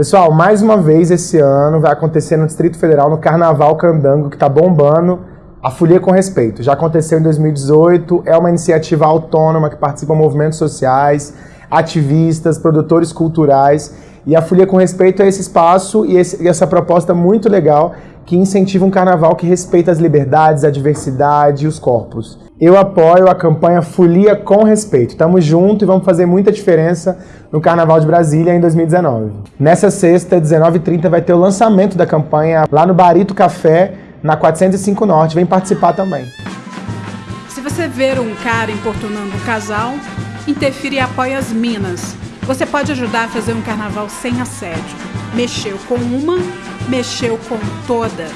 Pessoal, mais uma vez esse ano vai acontecer no Distrito Federal, no Carnaval Candango, que está bombando, a Folia com Respeito. Já aconteceu em 2018, é uma iniciativa autônoma que participa movimentos sociais, ativistas, produtores culturais. E a Folia com Respeito é esse espaço e, esse, e essa proposta muito legal que incentiva um carnaval que respeita as liberdades, a diversidade e os corpos. Eu apoio a campanha Folia com Respeito. Tamo junto e vamos fazer muita diferença no Carnaval de Brasília em 2019. Nessa sexta, 19h30, vai ter o lançamento da campanha lá no Barito Café, na 405 Norte. Vem participar também. Se você ver um cara importunando um casal, interfira e apoia as minas. Você pode ajudar a fazer um carnaval sem assédio. Mexeu com uma, mexeu com todas.